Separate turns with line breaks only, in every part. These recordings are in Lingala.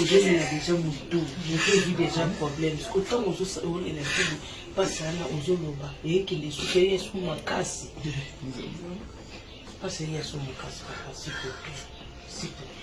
ozolela deja motu motu ezwi deja problème siko ntango ozolela kini mpasi wana ozoloba eyekende suka ye esu makasi mpasi eye asu makasi papa
sikoto sikoto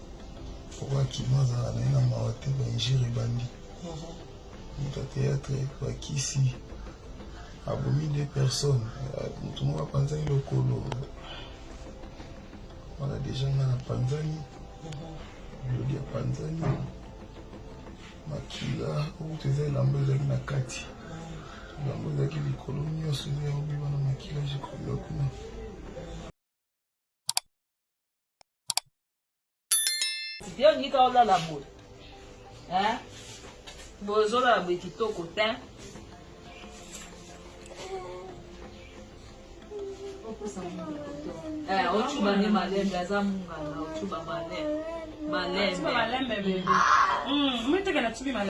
Pourquoi kino azala na ye na mawa te ba injure ebandi. Muta théâtre ba kisi abomi deux personnes mutu moko apanzani lokolo wana deja nga na panzani lodi apanzani makila okutu eza elamba ezalaki na kati elamba ezalaki likolo nyonso eza ya obima na makila jekobila kuna
yo olingi kaka olala boye boye ozolala boye kitoko te eh, ocuba nde malembe aza mungala ocuba malembe malembe
hmm,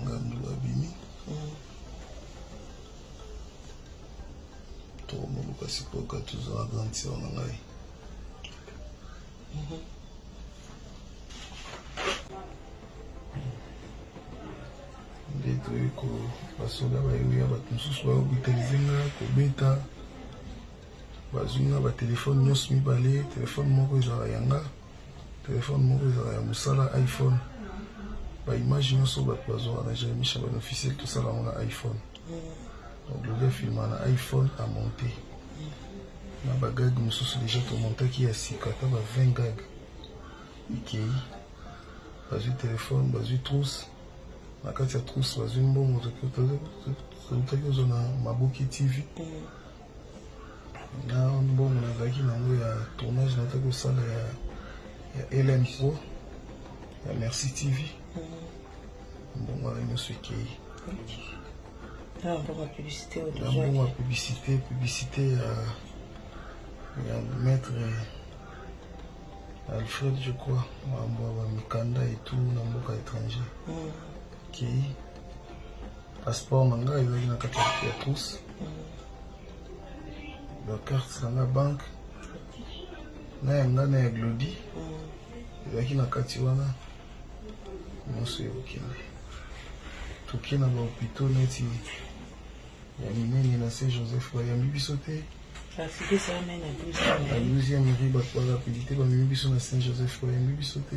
Ngandula abimi. Tokomoluka sikoyo Gattuso na grande sœur na ngai. nde toyei basoda bayebi ya bato mosusu baobitalize nga kobeta bazwi nga batelefone nyonso mibale telefone moko ezalaka yanga Telephone moko ezalaka ya musala iPhone ba image nionso oyo batu bazuaka na Jeremie Shabani officiel tosala yango na iPhone donc lobi afilmaka na iPhone a monte na ba gag mususu dejà to montaki ya sika ata ba 20 gag ekeyi bazui telephone bazui trousse na kati ya trousse bazui mbongo tokutaki ozwa na maboke TV na mbongo nazalaki na yango ya tournage nazalaki kosala ya, ya elm pro ya merci tv mm. mbongo wana nyonso ekei
na mbongo ya publicité
na mbongo ya publicité publicité ya ya maître alfred je crois mambo ya bamikanda etout na mboka étranger mm. kei okay. Passeport na ngai ezalaki na kati ya trousse. Ba cartes na ngai banque na ya ngai na ya Glody ezalaki na kati wana nyonso eyoki na toke na ba hôpitaux neti ya minene na se Joseph bayambi biso te
na
12e rue bato barapidite bamemi biso na saint joseph bayambi biso te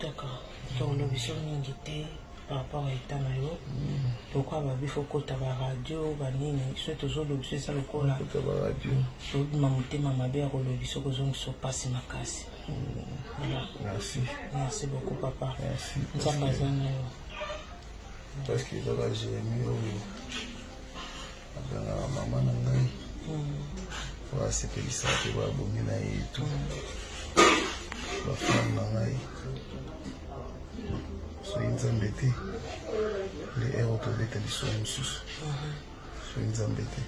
Kaka tolo biso
mingi te par rapport à état na yo pourquoi babi fo kota ba radio banini soki tozolobisa eza lokola tobima motema mabe ya kolobisa okozongisa mpasi makasi
merci
merci beaucoup papa nzambe aza na yo
parce que ezaka jérémi oyo Abengaka mama na ngai po asepelisa pe babongi na ye etu bafani na ngai soki nzambe te nde ero tobeta lisolo mosusu soki nzambe te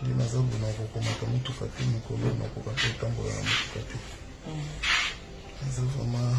nde naza buna kokomata motuka te mikolo nakoka te otambola na motuka te naza vraiment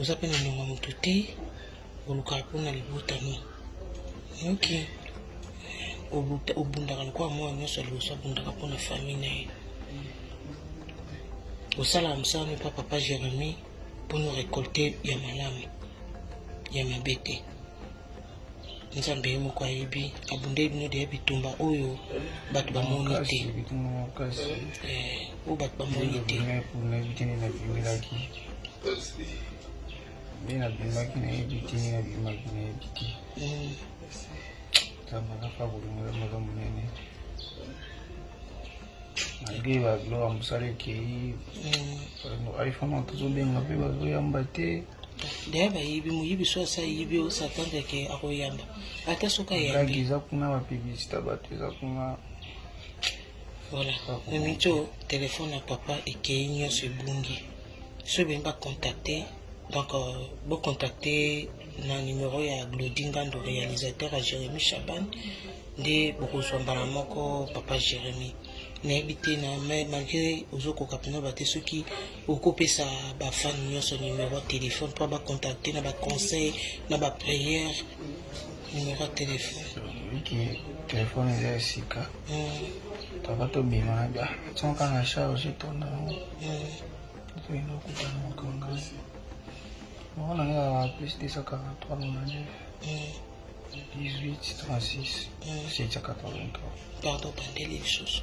oza mpe na ndongo moto te olukaka mpona libota no oyoki obundaka lokola mwana nyonso ya liboso abundaka mpona famille na ye osalaka mosala no mpa papa jérémi mpo no récolte ya malamu ya mabe te nzambe ye moko ayebi abundeli bino deya bitumba oyo bato bamoni te eh, oyo bato bamoni te
nde nabimaki nayebi te nde nabimaki nayebi te
hmm.
nzambe akaka kolingola maza monene malgre babiloko ya mosala ekei
hmm.
iphone tozobenga mpe bazoyamba te
mm. D'ailleurs bayibi moyibi so asi ayibi o s'attendre ke akoyamba ata soki ayambi
eza kuna ba publicité bato eza kuna
voilà mimiti o telefone ya papa ekei nyonso ebungi so ebemi bacontacte donc euh, bocontacte na numero ya glodi ngando réalisateur ya jérémi chaban nde bokozwa mbala moko papa jérémi nayebi te na malgré ozokoka mpena bate soki Oko pesa ba fan nionso numero ya telephone po ba contacter na ba conseil na ba prière numero ya telephone.
Biki telephone eza ya sika.
Hmm.
Papa to bima na ba son ka na charge to
na.
Hmm. To ino kutana na kongasi. Mwana na nga plus 243 mwana
na. Hmm.
18 36
hmm.
783.
Pardon, bandeli lisusu.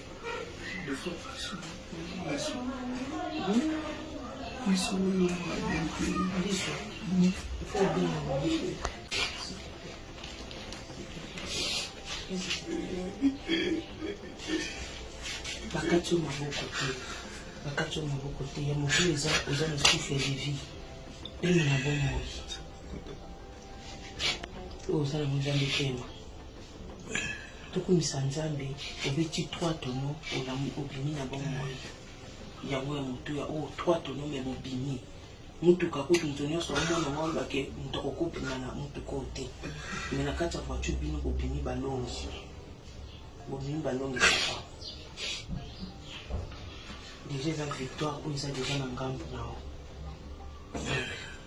bakati yo maboko te bakati yo maboko te ya moto eza oza na souffle de vie pema na bomoi oyo oza na mozambe pema Tokumisa Nzambe, obeti trois tonneaux, olamu, obimi na bomoi. Yango ya motuya oyo trois tonneaux mais bobimi. Motuka kutu moto nyonso aomona yango aloba ke moto akoki kobima na motuka oyo te. Mais na kati ya voiture bino bobimi balongi. Bobimi balongi papa. Dejà eza victoire oyo eza dejà na ngambo na yo.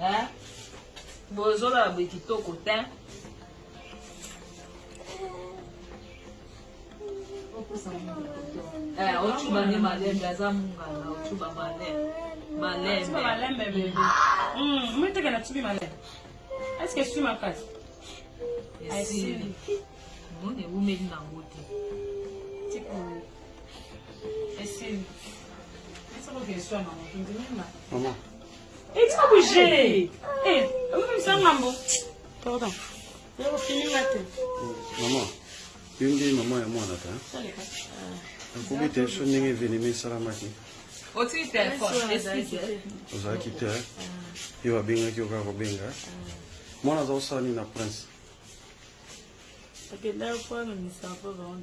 hein bozoloba boye kitoko tin eh, ocuba nde malembe aza mungala ocuba malembe malembe
meteke na cubi malembe eske esui makasi
esili omoni ewumeli nango te
Maman.
Eh, tu vas bouger. Eh, même ça, maman. Pardon. Yo fini mate.
Maman. Yo nde maman ya mwana ta. Nakobi te so ndenge evenema esalamaki.
Otiki telefone.
Ozalaki te. Yo abengaki yo kaka kobenga. Mwana aza kosala nini na prince?
Akendaki mpo amemisa mpo
bango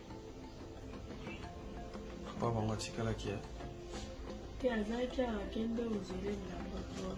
papa bango atikalaki ya
te azalaki awa kende ozele na
bato